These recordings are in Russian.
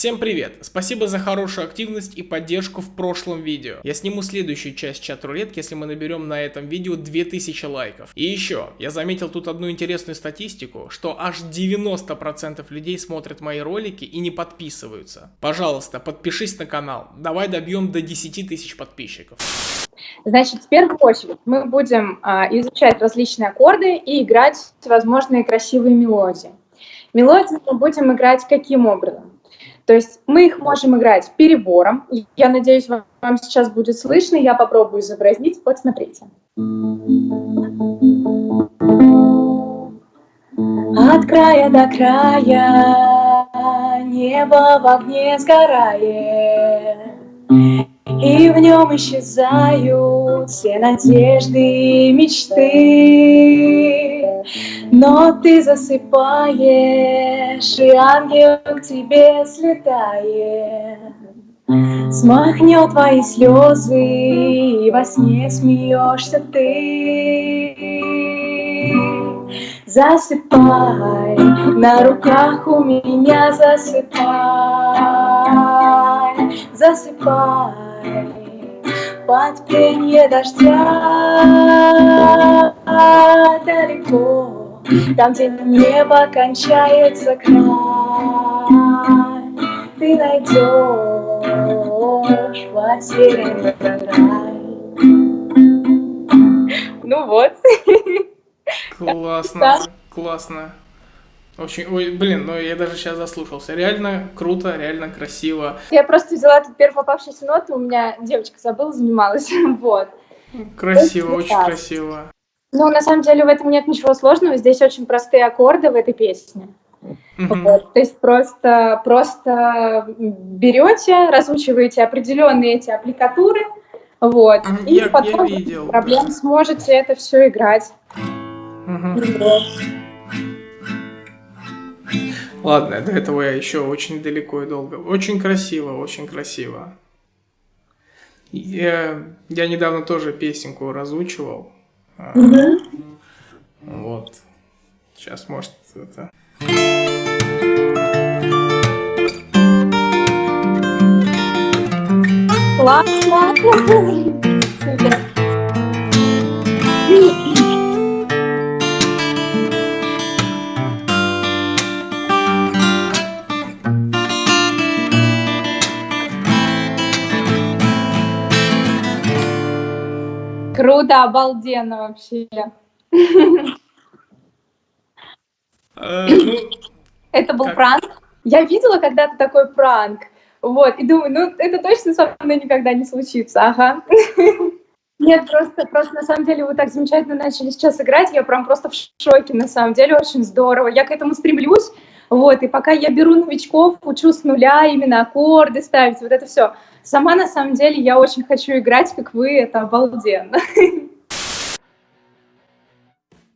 Всем привет! Спасибо за хорошую активность и поддержку в прошлом видео. Я сниму следующую часть чат-рулетки, если мы наберем на этом видео 2000 лайков. И еще, я заметил тут одну интересную статистику, что аж 90% людей смотрят мои ролики и не подписываются. Пожалуйста, подпишись на канал. Давай добьем до 10 тысяч подписчиков. Значит, в первую очередь мы будем а, изучать различные аккорды и играть возможные красивые мелодии. Мелодии мы будем играть каким образом? То есть мы их можем играть перебором. Я надеюсь, вам, вам сейчас будет слышно. Я попробую изобразить. Вот смотрите. От края до края небо в огне сгорает, И в нем исчезают все надежды и мечты. Но ты засыпаешь, и ангел к тебе слетает. Смахнет твои слезы, и во сне смеешься ты. Засыпай, на руках у меня засыпай, засыпай, под пение дождя далеко там, где небо кончается край, ты найдешь потерянный рай. Ну вот. Классно, классно. Очень, ой, блин, ну я даже сейчас заслушался. Реально круто, реально красиво. Я просто взяла тут первую попавшуюся ноту, у меня девочка забыла, занималась, вот. Красиво, очень красиво. Ну, на самом деле в этом нет ничего сложного, здесь очень простые аккорды в этой песне. Mm-hmm. Вот, то есть просто, просто берете, разучиваете определенные эти аппликатуры, вот, mm-hmm. и я, потом я видел, проблем да. сможете это все играть. Mm-hmm. Вот. Ладно, до этого я еще очень далеко и долго. Очень красиво, очень красиво. Я, я недавно тоже песенку разучивал. Угу. Вот. Сейчас, может, это... Классно! Круто, обалденно вообще. Э, ну, это был пранк. Я видела когда-то такой пранк. Вот, и думаю, ну, это точно со мной никогда не случится, ага. Нет, просто, просто на самом деле вы так замечательно начали сейчас играть, я прям просто в шоке, на самом деле, очень здорово. Я к этому стремлюсь, вот, и пока я беру новичков, учу с нуля именно аккорды ставить, вот это все. Сама, на самом деле, я очень хочу играть, как вы, это обалденно.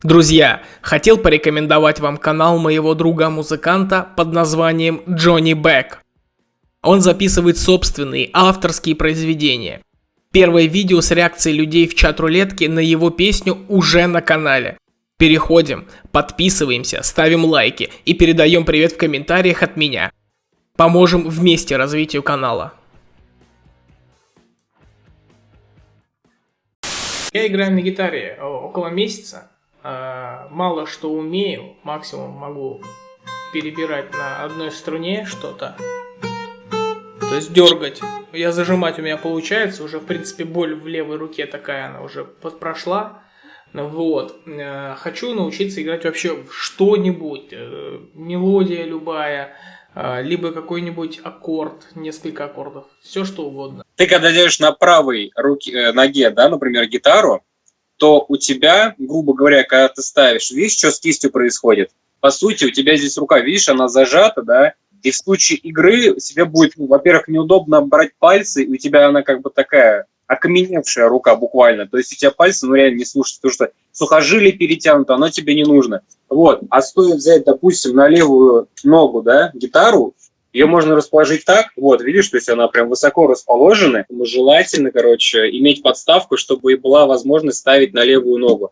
Друзья, хотел порекомендовать вам канал моего друга-музыканта под названием Джонни Бэк. Он записывает собственные авторские произведения. Первое видео с реакцией людей в чат рулетки на его песню уже на канале. Переходим, подписываемся, ставим лайки и передаем привет в комментариях от меня. Поможем вместе развитию канала. Я играю на гитаре около месяца. А, мало что умею, максимум могу перебирать на одной струне что-то. То есть дергать. Я зажимать у меня получается, уже в принципе боль в левой руке такая, она уже прошла. Вот. Э, хочу научиться играть вообще что-нибудь. Э, мелодия любая, э, либо какой-нибудь аккорд, несколько аккордов, все что угодно. Ты когда держишь на правой руке, ноге, да, например, гитару, то у тебя, грубо говоря, когда ты ставишь, видишь, что с кистью происходит? По сути, у тебя здесь рука, видишь, она зажата, да, и в случае игры себе будет, ну, во-первых, неудобно брать пальцы, и у тебя она как бы такая окаменевшая рука буквально. То есть у тебя пальцы, ну, реально не слушаются, потому что сухожилие перетянуто, оно тебе не нужно. Вот. А стоит взять, допустим, на левую ногу, да, гитару, ее можно расположить так, вот, видишь, то есть она прям высоко расположена. Желательно, короче, иметь подставку, чтобы и была возможность ставить на левую ногу.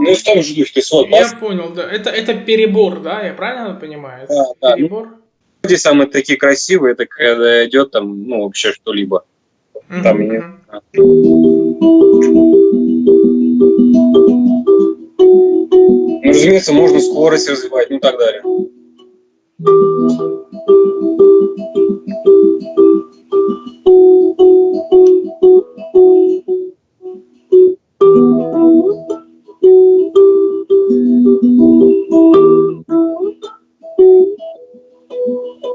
Ну, в том же духе, свой Я понял, да. Это, это перебор, да? Я правильно понимаю? Да, да. Перебор? Люди самые такие красивые, это когда идет там, ну, вообще что-либо. Мгм, Там не- мгм. Ну, разумеется, можно скорость развивать, ну так далее.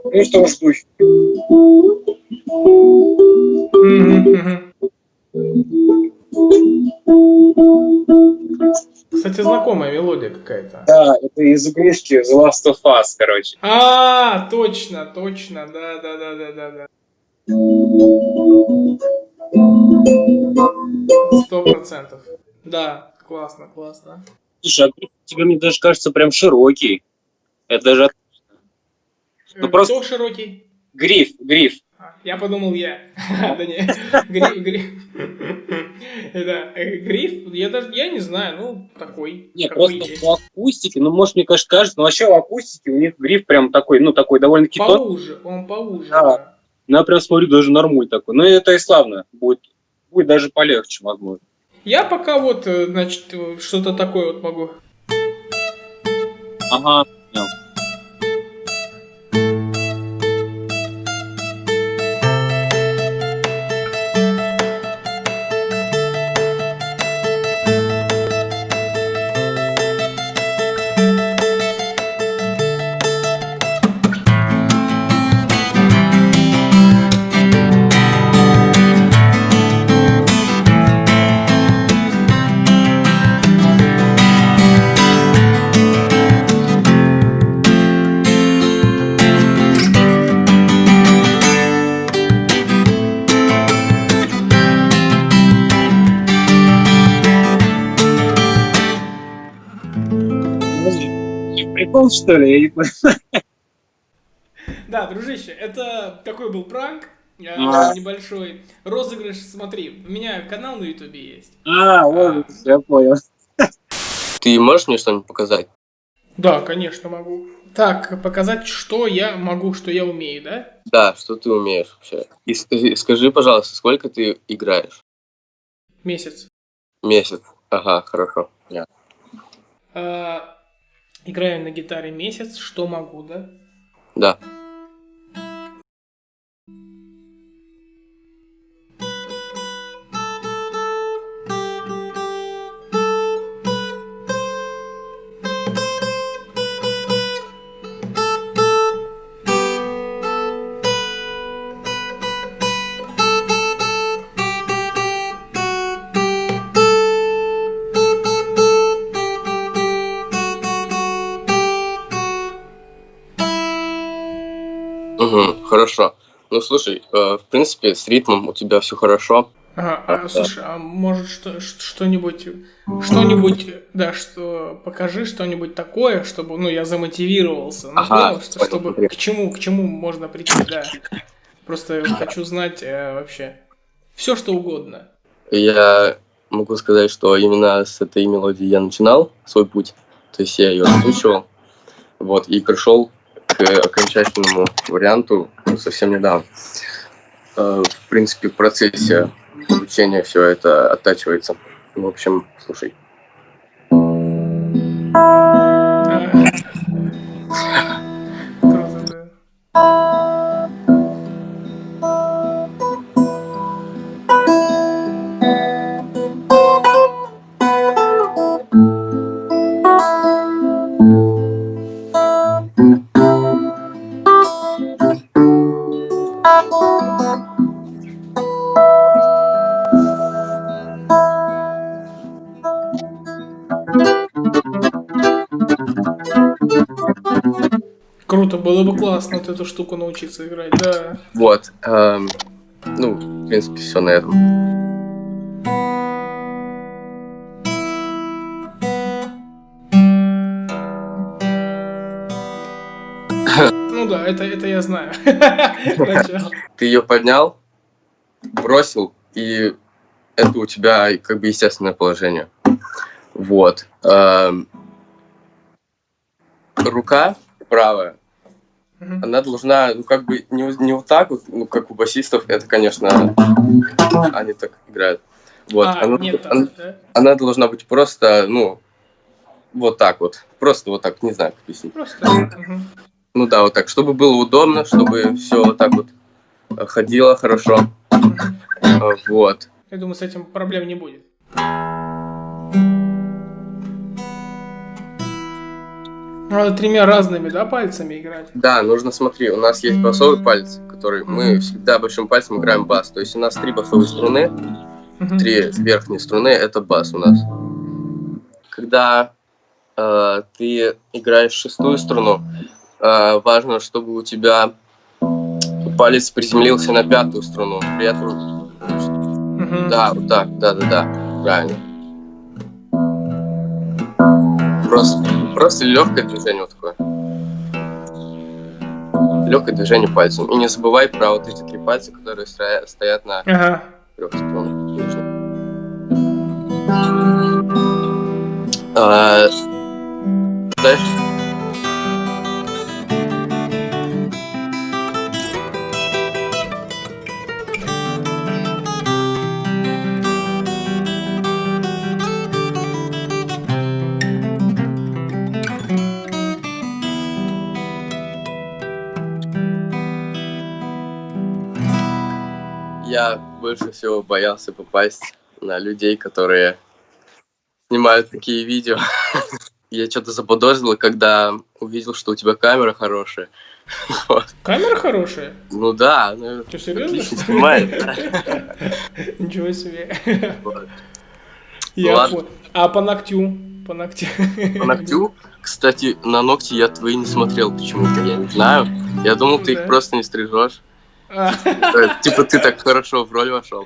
Ну, духе. Мгм, мгм. Кстати, знакомая мелодия какая-то. Да, это из игрушки The Last of Us, короче. А, точно, точно, да, да, да, да, да, да. Сто процентов. Да, классно, классно. Слушай, а тебя, мне даже кажется, прям широкий. Это даже от- Ну, Э, просто- Кто широкий? гриф, гриф. А, Я подумал я. Да не, гриф, гриф. Да, э, гриф, я даже, я не знаю, ну, такой, Нет, просто по акустике, ну, может, мне кажется, кажется, но вообще в акустике у них гриф прям такой, ну, такой довольно-таки. Поуже, он поуже. Да. Ну, я прям смотрю, даже нормуль такой. Ну, это и славно. Будет, будет даже полегче, возможно. Я пока вот, э, значит, что-то такое вот могу. Ага. Прикол, что ли? Я не. Да, дружище, это такой был пранк А. небольшой. Розыгрыш, смотри, у меня канал на ютубе есть. А, вот, я понял. Ты можешь мне что-нибудь показать? Да, конечно, могу. Так, показать, что я могу, что я умею, да? Да, что ты умеешь вообще? И скажи, скажи, пожалуйста, сколько ты играешь? Месяц. Месяц. Ага, хорошо. Я. А, играю на гитаре месяц, что могу, да? Да. Ну слушай, э, в принципе, с ритмом у тебя все хорошо. Ага, а, слушай, а может что, что-нибудь, что-нибудь, да, что покажи что-нибудь такое, чтобы, ну, я замотивировался, ну, Ага, понял, что- понял, чтобы смотри. к чему, к чему можно прийти, да. Просто хочу знать э, вообще все, что угодно. Я могу сказать, что именно с этой мелодии я начинал свой путь. То есть я ее озвучивал. Вот, и пришел к окончательному варианту ну, совсем недавно. Э, В принципе, в процессе обучения все это оттачивается. В общем, слушай. А, было бы классно вот эту штуку научиться играть, да. Вот. эм, ну, в принципе, все на этом. Ну да, это, это я знаю. Ты ее поднял, бросил, и это у тебя как бы естественное положение. Вот. Эм, рука правая, Мгм. она должна, ну, как бы, не, не вот так вот, ну, как у басистов, это, конечно, они так играют. Вот, А, она, нет, она- да? она должна быть просто, ну, вот так вот. Просто вот так, не знаю, как объяснить. Просто. мгм. Ну да, вот так, чтобы было удобно, чтобы все вот так вот э, ходило хорошо. Э, Вот. Я думаю, с этим проблем не будет. Надо тремя разными, да, пальцами играть? Да, нужно, смотри, у нас есть басовый палец, который мы всегда большим пальцем играем бас. То есть у нас три басовые струны, три верхние струны это бас у нас. Когда э, ты играешь шестую струну, э, важно, чтобы у тебя палец приземлился на пятую струну. При этом, да, вот так, да, да, да, правильно. Просто, просто легкое движение вот такое. Легкое движение пальцем. И не забывай про вот эти три пальца, которые стоя- стоят на Ага. трех струнах. А, Дальше. Я больше всего боялся попасть на людей, которые снимают такие видео. Я что-то заподозрил, когда увидел, что у тебя камера хорошая. Вот. Камера хорошая? Ну да, ну, Ты серьезно? отлично снимает. Ничего себе. Вот. Я ладно. А по ногтю? По ногтю? По ногтю, кстати, на ногти я твои не смотрел почему-то, я не знаю. Я думал, ты их просто не стрижешь. Типа ты так хорошо в роль вошел.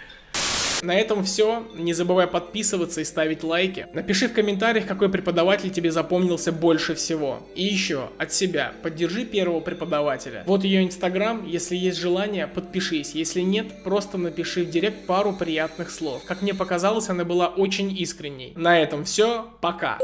На этом все. Не забывай подписываться и ставить лайки. Напиши в комментариях, какой преподаватель тебе запомнился больше всего. И еще, от себя, поддержи первого преподавателя. Вот ее инстаграм, если есть желание, подпишись. Если нет, просто напиши в директ пару приятных слов. Как мне показалось, она была очень искренней. На этом все, пока.